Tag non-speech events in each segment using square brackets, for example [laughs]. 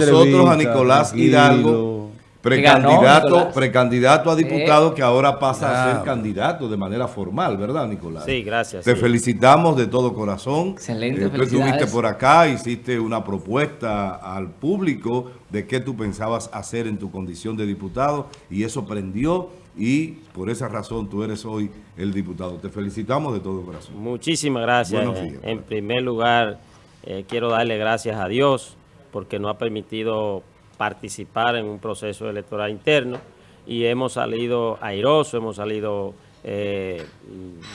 nosotros a Nicolás Hidalgo, precandidato, precandidato a diputado que ahora pasa a ser candidato de manera formal, ¿verdad, Nicolás? Sí, gracias. Te felicitamos de todo corazón. Excelente, eh, Tú estuviste por acá, hiciste una propuesta al público de qué tú pensabas hacer en tu condición de diputado y eso prendió y por esa razón tú eres hoy el diputado. Te felicitamos de todo corazón. Muchísimas gracias. En primer lugar, eh, quiero darle gracias a Dios porque nos ha permitido participar en un proceso electoral interno y hemos salido airosos, hemos salido eh,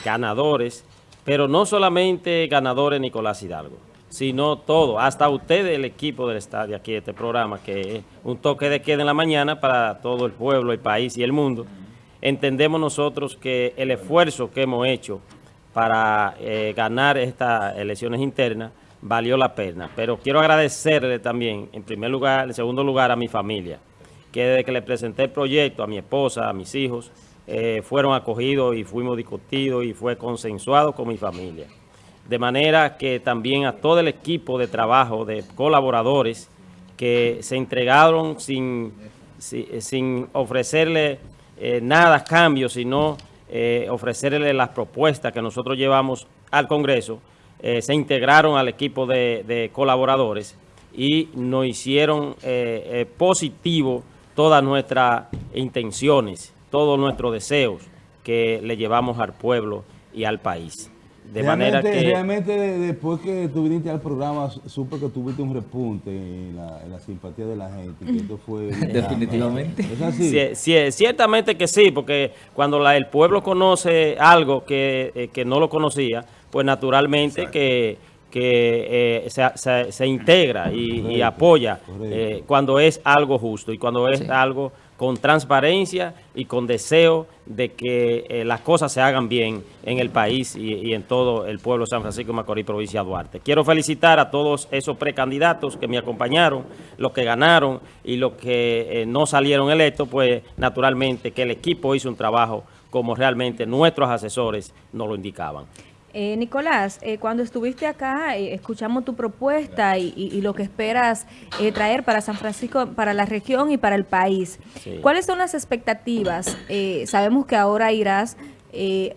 ganadores, pero no solamente ganadores Nicolás Hidalgo, sino todo, hasta ustedes, el equipo del estadio aquí de este programa, que es un toque de queda en la mañana para todo el pueblo, el país y el mundo. Entendemos nosotros que el esfuerzo que hemos hecho para eh, ganar estas elecciones internas valió la pena. Pero quiero agradecerle también, en primer lugar, en segundo lugar, a mi familia, que desde que le presenté el proyecto a mi esposa, a mis hijos, eh, fueron acogidos y fuimos discutidos y fue consensuado con mi familia. De manera que también a todo el equipo de trabajo, de colaboradores, que se entregaron sin, sin, ofrecerle eh, nada cambio, sino eh, ofrecerle las propuestas que nosotros llevamos al Congreso, eh, se integraron al equipo de, colaboradores y nos hicieron eh, eh, positivo todas nuestras intenciones, todos nuestros deseos que le llevamos al pueblo y al país. De manera que... Realmente después que tú viniste al programa, supe que tuviste un repunte en la, simpatía de la gente. Que esto fue [laughs] Definitivamente. ¿Es así? ciertamente que sí, porque cuando el pueblo conoce algo que, que no lo conocía, pues naturalmente que, que eh, se, integra y, apoya eh, cuando es algo justo y cuando es algo con transparencia y con deseo de que eh, las cosas se hagan bien en el país y, en todo el pueblo de San Francisco de Macorís, provincia de Duarte. Quiero felicitar a todos esos precandidatos que me acompañaron, los que ganaron y los que no salieron electos, pues naturalmente que el equipo hizo un trabajo como realmente nuestros asesores nos lo indicaban. Eh, Nicolás, eh, cuando estuviste acá, eh, escuchamos tu propuesta y, lo que esperas eh, traer para San Francisco, para la región y para el país. ¿Cuáles son las expectativas? sabemos que ahora irás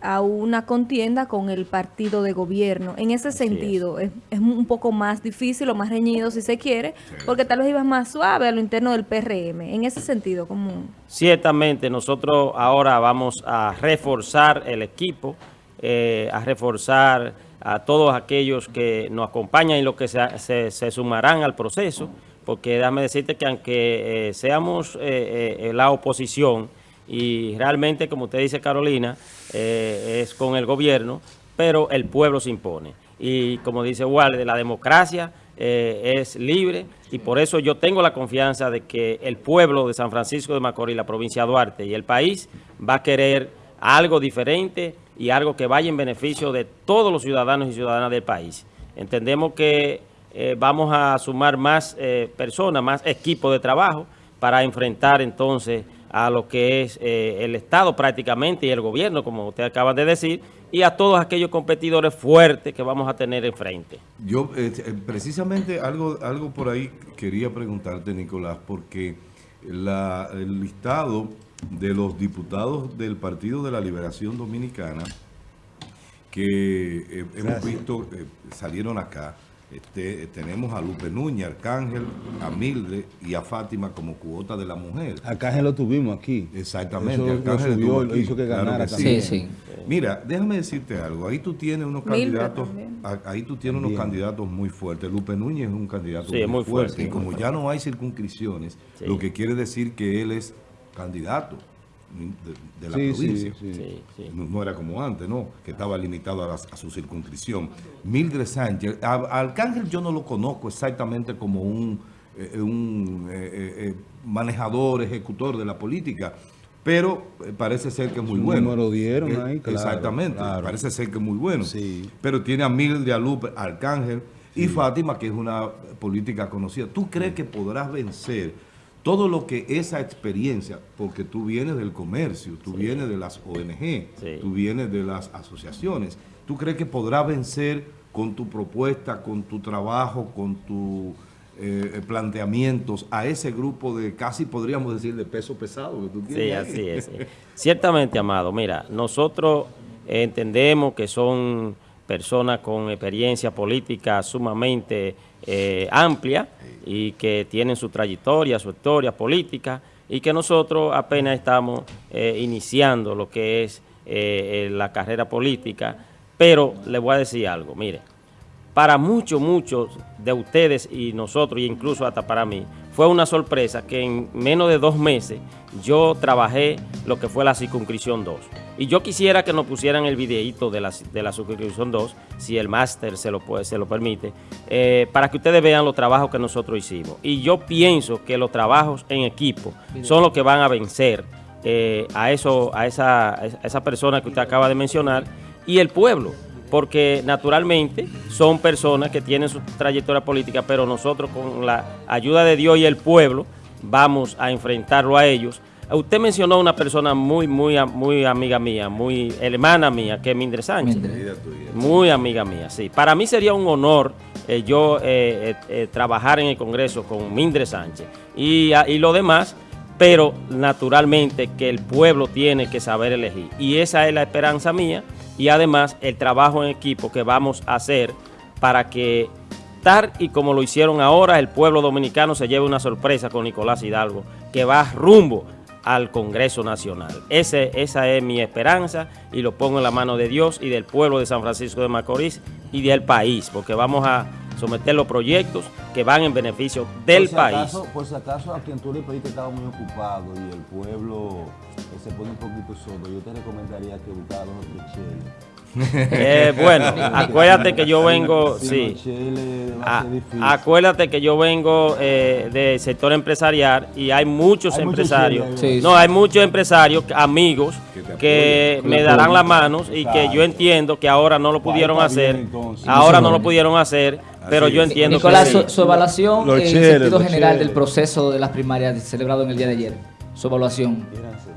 a una contienda con el partido de gobierno. En ese sentido, es. un poco más difícil o más reñido si se quiere, porque tal vez ibas más suave a lo interno del PRM. En ese sentido, ¿cómo? Ciertamente, nosotros ahora vamos a reforzar el equipo, eh, a reforzar a todos aquellos que nos acompañan y los que se, se, sumarán al proceso, porque déjame decirte que aunque eh, seamos eh, la oposición, y realmente, como usted dice, Carolina, es con el gobierno, pero el pueblo se impone. Y como dice Walde, la democracia es libre y por eso yo tengo la confianza de que el pueblo de San Francisco de Macorís, la provincia de Duarte y el país va a querer algo diferente y algo que vaya en beneficio de todos los ciudadanos y ciudadanas del país. Entendemos que eh, vamos a sumar más eh, personas, más equipos de trabajo para enfrentar entonces a lo que es eh, el Estado prácticamente y el gobierno, como usted acaba de decir, y a todos aquellos competidores fuertes que vamos a tener enfrente. Yo, precisamente, algo, algo por ahí quería preguntarte, Nicolás, porque el listado de los diputados del Partido de la Liberación Dominicana que eh, hemos visto, eh, salieron acá. Este, tenemos a Lupe Núñez, Arcángel, a Milde y a Fátima como cuota de la mujer. Arcángel lo tuvimos aquí. Exactamente. Arcángel lo hizo que ganara sí. Sí, Mira, déjame decirte algo. Ahí tú tienes unos candidatos, ahí tú tienes unos candidatos muy fuertes. Lupe Núñez es un candidato muy, fuerte. y como ya no hay circunscripciones, lo que quiere decir que él es candidato de, la provincia. no, era como antes, ¿no? Que estaba limitado a, su circunscripción. Mildred Sánchez, a, Arcángel yo no lo conozco exactamente como un, eh, un eh, eh, manejador, ejecutor de la política, pero parece ser que es muy bueno. lo dieron ahí, Exactamente, parece ser que es muy bueno. Pero tiene a Mildred, a Lupe, Arcángel y Fátima, que es una política conocida. ¿Tú crees que podrás vencer todo lo que esa experiencia, porque tú vienes del comercio, tú vienes de las ONG, tú vienes de las asociaciones, ¿tú crees que podrás vencer con tu propuesta, con tu trabajo, con tu eh, planteamientos a ese grupo de casi podríamos decir de peso pesado que tú tienes. Sí, así es. [laughs] Ciertamente, Amado, mira, nosotros entendemos que son personas con experiencia política sumamente eh, amplia y que tienen su trayectoria, su historia política y que nosotros apenas estamos eh, iniciando lo que es eh, la carrera política, pero le voy a decir algo, mire, para muchos, muchos de ustedes y nosotros, e incluso hasta para mí, fue una sorpresa que en menos de dos meses yo trabajé lo que fue la circunscripción 2. Y yo quisiera que nos pusieran el videíto de la, de la circunscripción 2, si el máster se lo, puede, se lo permite, eh, para que ustedes vean los trabajos que nosotros hicimos. Y yo pienso que los trabajos en equipo son los que van a vencer eh, a, eso, a, esa, a esa persona que usted acaba de mencionar y el pueblo porque naturalmente son personas que tienen su trayectoria política, pero nosotros con la ayuda de Dios y el pueblo vamos a enfrentarlo a ellos. Usted mencionó una persona muy, muy, muy amiga mía, muy hermana mía, que es Mindre Sánchez. Muy amiga mía, sí. Para mí sería un honor eh, yo eh, eh, trabajar en el Congreso con Mindre Sánchez y, y lo demás, pero naturalmente que el pueblo tiene que saber elegir. Y esa es la esperanza mía y además el trabajo en equipo que vamos a hacer para que tal y como lo hicieron ahora, el pueblo dominicano se lleve una sorpresa con Nicolás Hidalgo, que va rumbo al Congreso Nacional. Ese, esa es mi esperanza y lo pongo en la mano de Dios y del pueblo de San Francisco de Macorís y del país, porque vamos a someter los proyectos que van en beneficio del país. por si acaso a quien tú le pediste estaba muy ocupado y el pueblo se pone un poquito solo, yo te recomendaría que buscaras los eh, bueno, acuérdate que yo vengo, sí, acuérdate que yo vengo eh, del sector empresarial y hay muchos empresarios, no, hay muchos empresarios, amigos, que, me darán las manos y que yo entiendo que ahora no lo pudieron hacer, ahora no lo pudieron hacer, pero yo entiendo Nicolás, que... su, su evaluación en sentido general del proceso de las primarias celebrado en el día de ayer, su evaluación.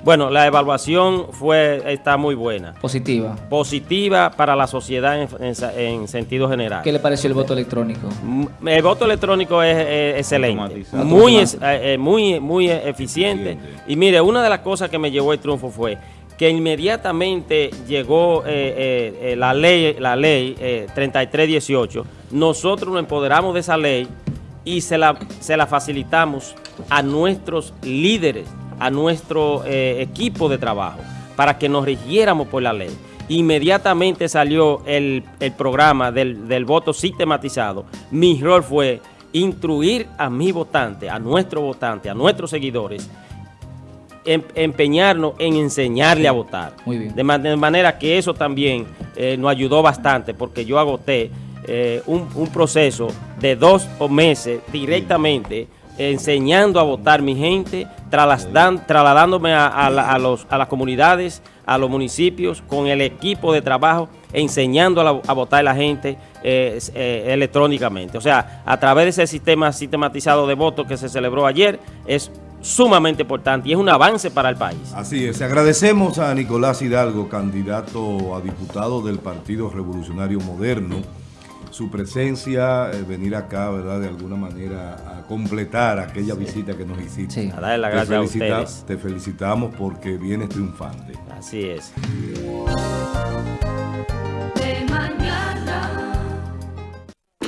Bueno, la evaluación fue está muy buena. Positiva. Positiva para la sociedad en, sentido general. ¿Qué le pareció el voto electrónico? Mm, el voto electrónico es, excelente, muy, eh, eh, muy, muy eficiente. Y mire, una de las cosas que me llevó el triunfo fue que inmediatamente llegó eh, la ley, la ley 3318, nosotros nos empoderamos de esa ley y se la, se la facilitamos a nuestros líderes a nuestro eh, equipo de trabajo para que nos rigiéramos por la ley. Inmediatamente salió el, programa del, voto sistematizado. Mi rol fue instruir a mi votante, a nuestro votante, a nuestros seguidores, em, empeñarnos en enseñarle a votar. De, manera que eso también eh, nos ayudó bastante porque yo agoté eh, un, un, proceso de dos meses directamente enseñando a votar mi gente, trasladándome a, los, a las comunidades, a los municipios, con el equipo de trabajo, enseñando a, votar a la gente eh, eh, electrónicamente. O sea, a través de ese sistema sistematizado de votos que se celebró ayer, es sumamente importante y es un avance para el país. Así es. Agradecemos a Nicolás Hidalgo, candidato a diputado del Partido Revolucionario Moderno, su presencia, eh, venir acá, ¿verdad? De alguna manera a completar aquella visita que nos hiciste. Sí. A darle las gracias a ustedes. Te felicitamos porque vienes triunfante. Así es.